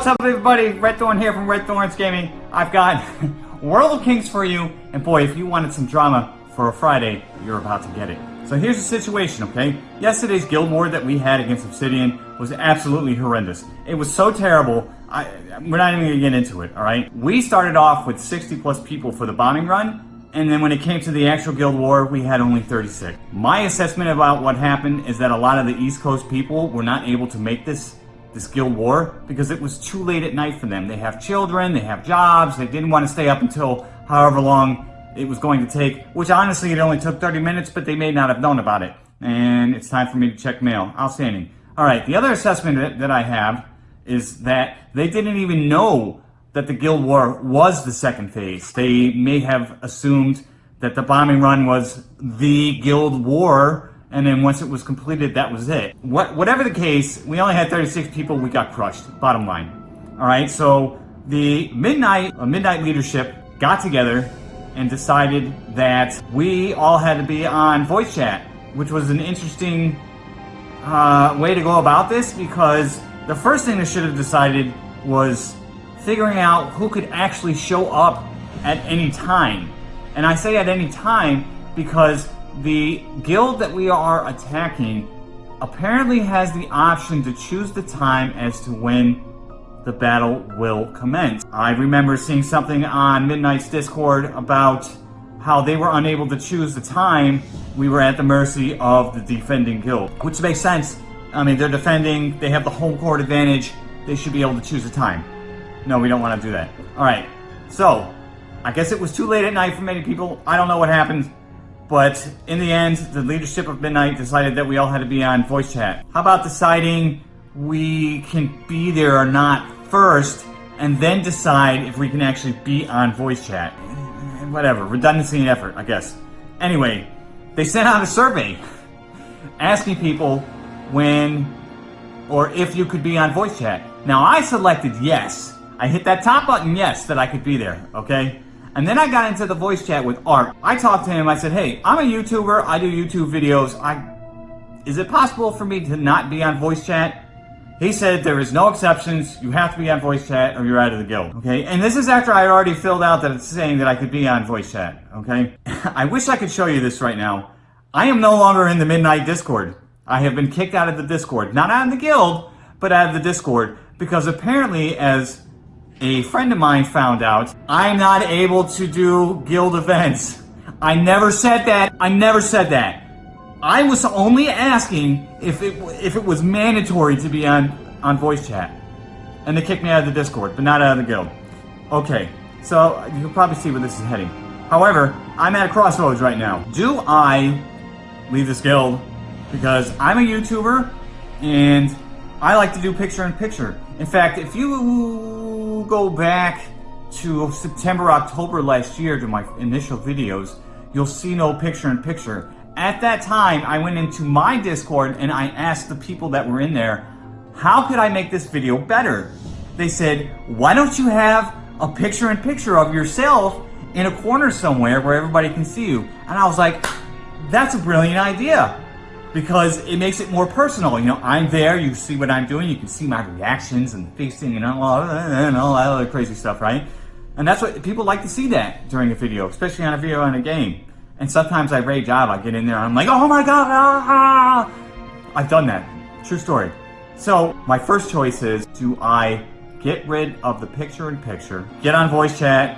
what's up everybody? Red Thorn here from Red Thorns Gaming. I've got World of Kings for you, and boy, if you wanted some drama for a Friday, you're about to get it. So here's the situation, okay? Yesterday's guild war that we had against Obsidian was absolutely horrendous. It was so terrible, I, we're not even gonna get into it, alright? We started off with 60 plus people for the bombing run, and then when it came to the actual guild war, we had only 36. My assessment about what happened is that a lot of the East Coast people were not able to make this this guild war because it was too late at night for them. They have children, they have jobs, they didn't want to stay up until however long it was going to take, which honestly it only took 30 minutes, but they may not have known about it. And it's time for me to check mail. Outstanding. All right, the other assessment that, I have is that they didn't even know that the Guild War was the second phase. They may have assumed that the bombing run was the Guild War, and then once it was completed, that was it. What, whatever the case, we only had 36 people, we got crushed, bottom line. All right, so the Midnight, uh, Midnight leadership got together and decided that we all had to be on voice chat, which was an interesting uh, way to go about this because the first thing they should have decided was figuring out who could actually show up at any time. And I say at any time because the guild that we are attacking apparently has the option to choose the time as to when the battle will commence. I remember seeing something on Midnight's Discord about how they were unable to choose the time. We were at the mercy of the defending guild, which makes sense. I mean, they're defending, they have the home court advantage, they should be able to choose a time. No, we don't want to do that. All right, so I guess it was too late at night for many people. I don't know what happened. But in the end, the leadership of Midnight decided that we all had to be on voice chat. How about deciding we can be there or not first, and then decide if we can actually be on voice chat. Whatever, redundancy and effort, I guess. Anyway, they sent out a survey asking people when or if you could be on voice chat. Now I selected yes. I hit that top button yes that I could be there, okay? And then I got into the voice chat with Art. I talked to him, I said, hey, I'm a YouTuber, I do YouTube videos. I Is it possible for me to not be on voice chat? He said there is no exceptions. You have to be on voice chat or you're out of the guild. Okay. And this is after I already filled out that it's saying that I could be on voice chat. Okay. I wish I could show you this right now. I am no longer in the Midnight Discord. I have been kicked out of the Discord. Not out of the guild, but out of the Discord. Because apparently, as a friend of mine found out, I'm not able to do guild events. I never said that. I never said that. I was only asking if it if it was mandatory to be on on voice chat, and they kicked me out of the Discord, but not out of the guild. Okay, so you can probably see where this is heading. However, I'm at a crossroads right now. Do I leave this guild because I'm a YouTuber and I like to do picture-in-picture. -picture. In fact, if you go back to September, October last year to my initial videos, you'll see no picture-in-picture. At that time, I went into my Discord and I asked the people that were in there, how could I make this video better? They said, why don't you have a picture-in-picture -picture of yourself in a corner somewhere where everybody can see you? And I was like, that's a brilliant idea because it makes it more personal. You know, I'm there, you see what I'm doing, you can see my reactions and facing and all, and all that other crazy stuff, right? And that's what people like to see that during a video, especially on a video on a game. And sometimes I rage out, I get in there, I'm like, oh my god, ah! I've done that. True story. So, my first choice is, do I get rid of the picture-in-picture, -picture, get on voice chat,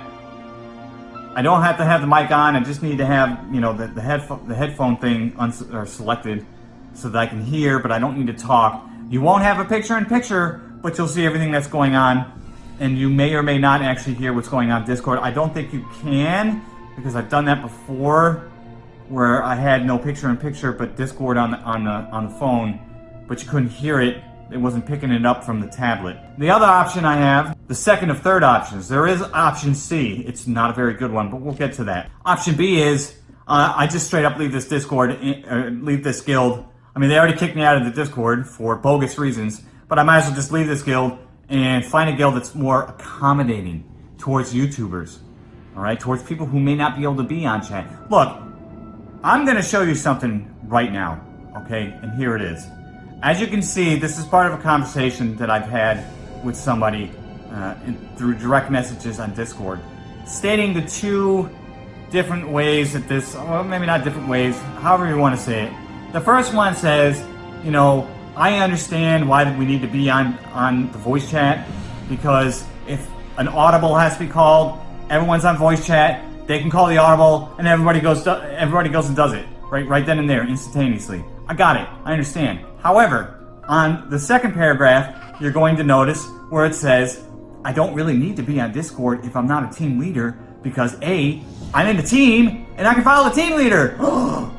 I don't have to have the mic on, I just need to have, you know, the, the, headphone, the headphone thing selected so that I can hear, but I don't need to talk. You won't have a picture-in-picture, -picture, but you'll see everything that's going on, and you may or may not actually hear what's going on Discord. I don't think you can, because I've done that before where I had no picture-in-picture -picture, but Discord on the, on, the, on the phone, but you couldn't hear it. It wasn't picking it up from the tablet. The other option I have, the second of third options, there is option C. It's not a very good one, but we'll get to that. Option B is uh, I just straight up leave this Discord, uh, leave this guild. I mean, they already kicked me out of the Discord for bogus reasons, but I might as well just leave this guild and find a guild that's more accommodating towards YouTubers all right, towards people who may not be able to be on chat. Look, I'm going to show you something right now, okay? And here it is. As you can see, this is part of a conversation that I've had with somebody uh, in, through direct messages on Discord, stating the two different ways that this, well, maybe not different ways, however you want to say it. The first one says, you know, I understand why we need to be on, on the voice chat because if an audible has to be called, everyone's on voice chat, they can call the audible and everybody goes everybody goes and does it right right then and there instantaneously. I got it. I understand. However, on the second paragraph, you're going to notice where it says, I don't really need to be on Discord if I'm not a team leader because A, I'm in the team and I can follow the team leader.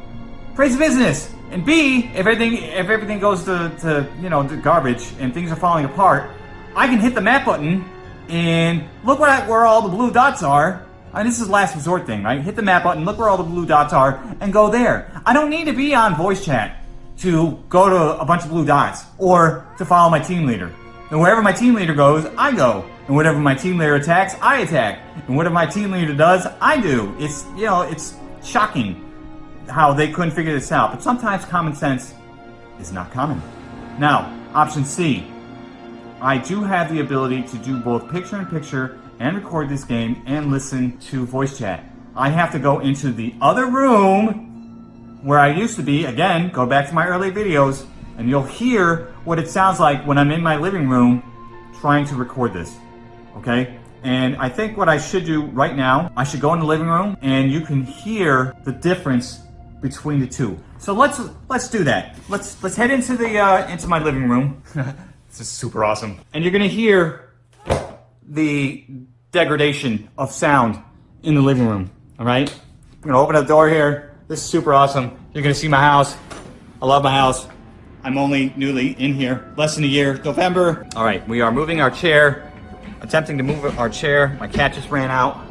Praise the business. And B, if everything if everything goes to, to you know to garbage and things are falling apart, I can hit the map button and look where, where all the blue dots are. And this is last resort thing, right? Hit the map button, look where all the blue dots are, and go there. I don't need to be on voice chat to go to a bunch of blue dots or to follow my team leader. And wherever my team leader goes, I go. And whatever my team leader attacks, I attack. And whatever my team leader does, I do. It's, you know, it's shocking how they couldn't figure this out. But sometimes common sense is not common. Now, option C. I do have the ability to do both picture-in-picture and record this game and listen to voice chat. I have to go into the other room where I used to be. Again, go back to my early videos and you'll hear what it sounds like when I'm in my living room trying to record this, okay? And I think what I should do right now, I should go in the living room and you can hear the difference between the two. So let's let's do that. Let's let's head into the uh, into my living room. this is super awesome. And you're gonna hear the degradation of sound in the living room. All right. I'm gonna open the door here. This is super awesome. You're gonna see my house. I love my house. I'm only newly in here, less than a year, November. All right, we are moving our chair, attempting to move our chair. My cat just ran out.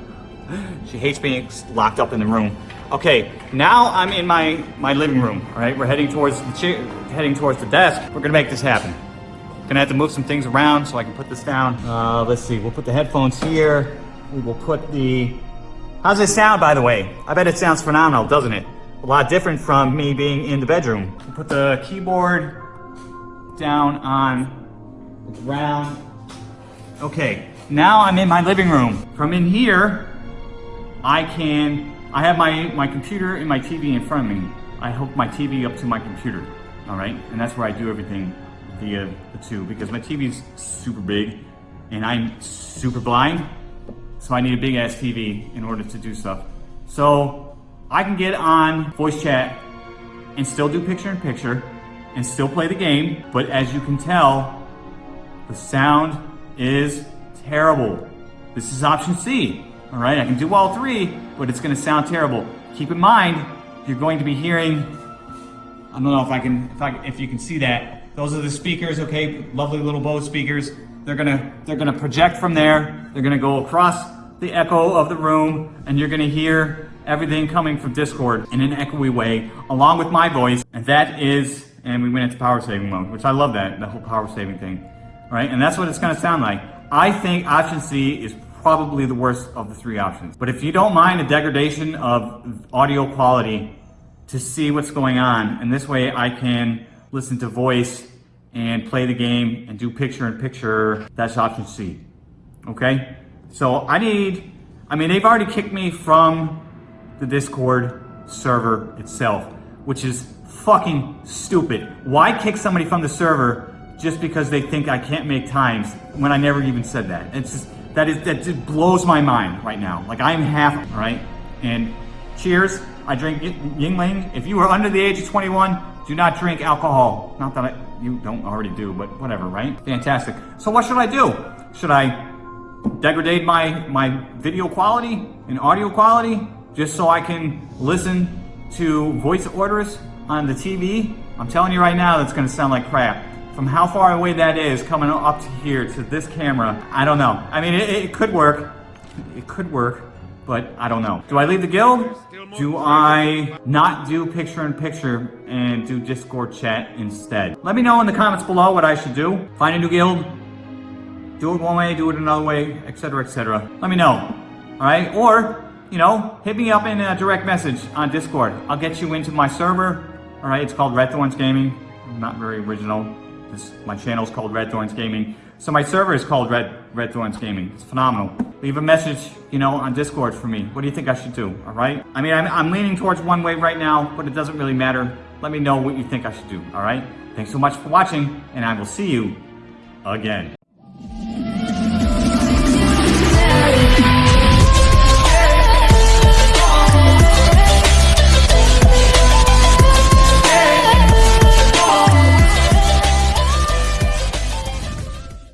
She hates being locked up in the room. Okay, now I'm in my, my living room, all right? We're heading towards the chair, heading towards the desk. We're gonna make this happen. Gonna have to move some things around so I can put this down. Uh, let's see, we'll put the headphones here. We will put the, how's it sound by the way? I bet it sounds phenomenal, doesn't it? a lot different from me being in the bedroom. Put the keyboard down on the ground. Okay, now I'm in my living room. From in here, I can, I have my, my computer and my TV in front of me. I hook my TV up to my computer, all right? And that's where I do everything via the two because my TV is super big and I'm super blind. So I need a big ass TV in order to do stuff. So I can get on voice chat and still do picture in picture and still play the game, but as you can tell, the sound is terrible. This is option C, all right? I can do all three, but it's gonna sound terrible. Keep in mind, you're going to be hearing, I don't know if I can, if, I, if you can see that. Those are the speakers, okay? Lovely little Bose speakers. They're gonna, they're gonna project from there. They're gonna go across the echo of the room and you're gonna hear everything coming from Discord in an echoey way, along with my voice, and that is, and we went into power saving mode, which I love that, the whole power saving thing, right? And that's what it's gonna sound like. I think option C is probably the worst of the three options. But if you don't mind a degradation of audio quality to see what's going on, and this way I can listen to voice and play the game and do picture in picture, that's option C, okay? So I need, I mean, they've already kicked me from the Discord server itself, which is fucking stupid. Why kick somebody from the server just because they think I can't make times when I never even said that? It's just, that is, that just blows my mind right now. Like I'm half, right? And cheers, I drink Yuengling. If you are under the age of 21, do not drink alcohol. Not that I, you don't already do, but whatever, right? Fantastic. So what should I do? Should I degrade my, my video quality and audio quality? just so I can listen to voice orders on the TV, I'm telling you right now, that's gonna sound like crap. From how far away that is, coming up to here to this camera, I don't know. I mean, it, it could work. It could work, but I don't know. Do I leave the guild? Do I not do picture-in-picture -picture and do Discord chat instead? Let me know in the comments below what I should do. Find a new guild, do it one way, do it another way, etc., etc. Let me know, all right? Or you know, hit me up in a direct message on Discord. I'll get you into my server. All right, it's called Red Thorns Gaming. Not very original. This, my channel is called Red Thorns Gaming. So my server is called Red Red Thorns Gaming. It's phenomenal. Leave a message, you know, on Discord for me. What do you think I should do? All right. I mean, I'm, I'm leaning towards one way right now, but it doesn't really matter. Let me know what you think I should do. All right. Thanks so much for watching, and I will see you again.